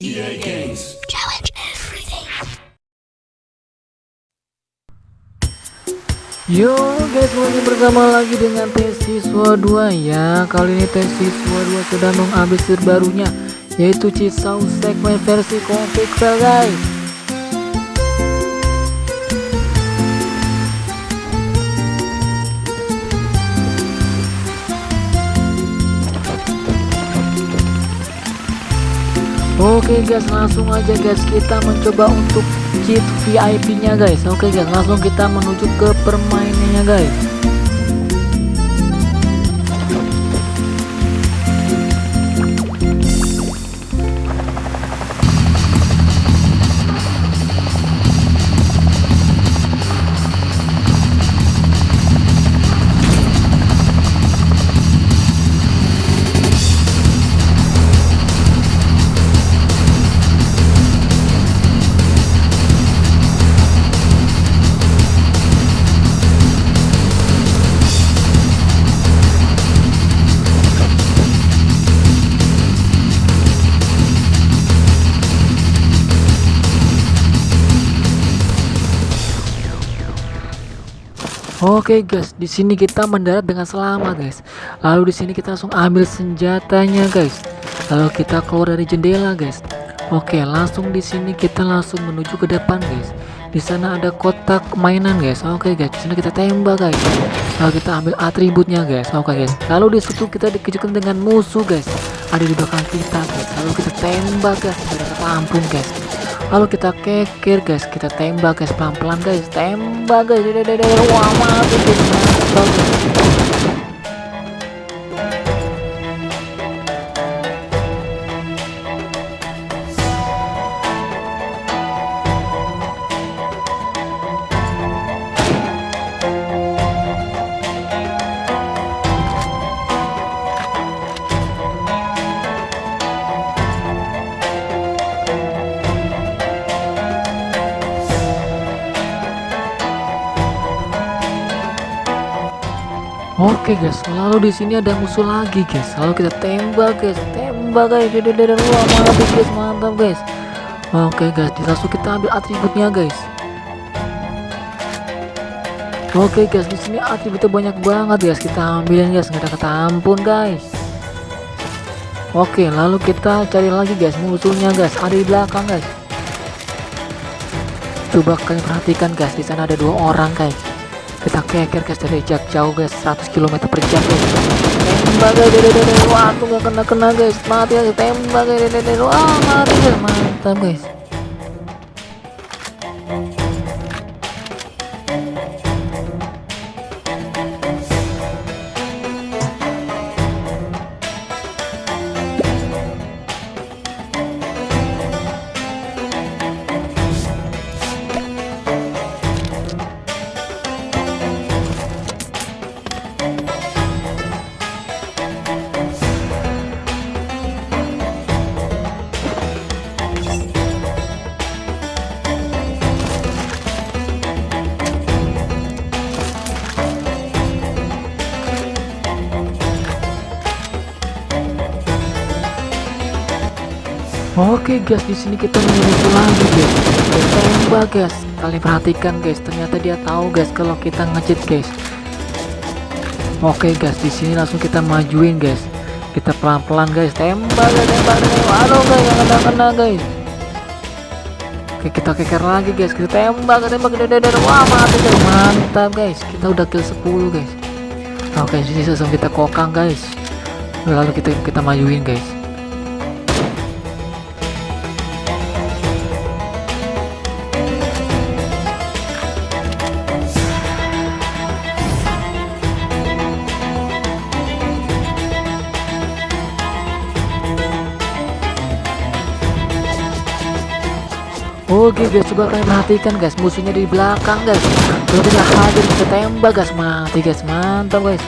EA Games. Challenge everything. Yo guys, semuanya bersama lagi dengan tes siswa 2 ya. Kali ini tes siswa 2 sudah mengupdate terbarunya yaitu Cisau segmen versi config guys. Oke guys langsung aja guys kita mencoba untuk cheat VIP nya guys. Oke guys langsung kita menuju ke permainannya guys Oke guys, di sini kita mendarat dengan selamat guys. Lalu di sini kita langsung ambil senjatanya guys. Lalu kita keluar dari jendela guys. Oke, langsung di sini kita langsung menuju ke depan guys. Di sana ada kotak mainan guys. Oke guys, di sini kita tembak guys. Lalu kita ambil atributnya guys. Oke guys. Lalu di situ kita dikejutkan dengan musuh guys. Ada di belakang kita guys. Lalu kita tembak guys. Kita tampung guys lalu kita keker guys. Kita tembak guys. Pelan-pelan guys. Tembak guys. Wah mati guys Oke guys, lalu di sini ada musuh lagi guys. Lalu kita tembak guys, tembak guys. Dede wah mati guys, mantap guys. Oke guys, di langsung kita ambil atributnya guys. Oke guys, di sini atributnya banyak banget guys. Kita ambilin guys, nggak ada kata ampun guys. Oke, lalu kita cari lagi guys musuhnya guys. Ada di belakang guys. Coba kalian perhatikan guys, di sana ada dua orang guys kita keker guys dari jarak jauh guys. 100 km per jam guys. Tembak guys. Dede dede wah tuh gak kena kena guys. Mati guys. Tembak guys. Dede dede. Wah mati guys. Mantap guys Oke guys, di sini kita menyusul lagi guys. Kita tembak guys. Kalian perhatikan guys, ternyata dia tahu guys kalau kita ngecit guys. Oke guys, di sini langsung kita majuin guys. Kita pelan-pelan guys, tembak guys, tembak guys. Waduh guys, yang kena-kena guys. Oke, kita keker lagi guys. Kita tembak, tembak, tembak, wah mati guys, mantap guys. Kita udah kill 10 guys. Oke, sini langsung kita kokang guys. Lalu kita kita majuin guys. Oke guys, coba kalian perhatikan guys, musuhnya di belakang guys. Kalau tidak hadir kita tembak guys, mati guys, mantap guys.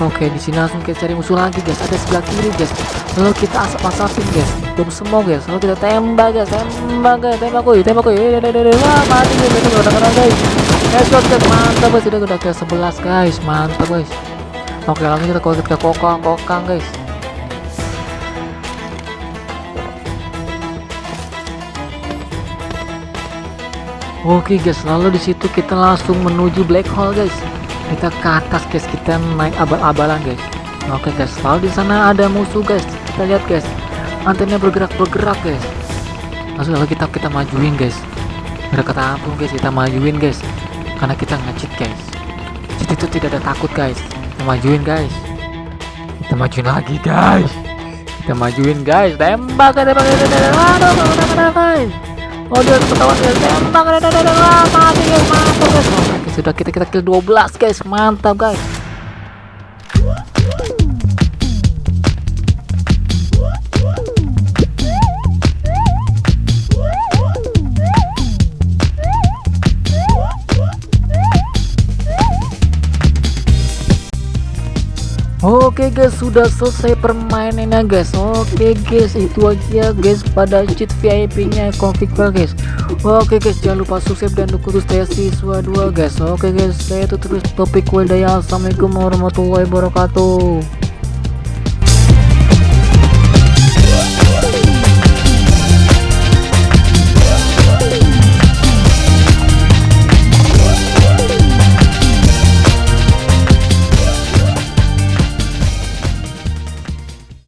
Oke, di sini langsung kita cari musuh lagi guys. Ada sebelah kiri guys. Lalu kita asap-asapin guys. Belum semua guys. Lalu kita tembak guys, tembak guys, tembak kuy, tembak kuy. Wah, mati guys, itu udah guys. Headshot guys, mantap guys. Sudah udah ke 11 guys, mantap guys. Oke, langsung kita kita kokang, kokang guys. Oke guys, lalu di situ kita langsung menuju black hole guys. Kita ke atas guys, kita naik abal-abalan guys. Oke guys, lalu di sana ada musuh guys. Kita lihat guys, antena bergerak-bergerak guys. Langsung lalu kita kita majuin guys. Mereka tampung guys, kita majuin guys. Karena kita ngecit guys. Cheat itu tidak ada takut guys. Kita majuin guys. Kita majuin lagi guys. Kita majuin guys. Tembak, tembak, tembak, tembak. Aduh, tembak, guys. Oh dia ketahuan guys tembak. Ada mati guys mantap guys. Oke sudah kita kita kill 12 guys. Mantap guys Oke guys sudah selesai permainannya guys. Oke guys itu aja guys pada cheat VIP nya config file guys. Oke guys jangan lupa subscribe dan dukung terus saya siswa 2 guys. Oke guys saya itu terus topik wadaya Assalamualaikum warahmatullahi wabarakatuh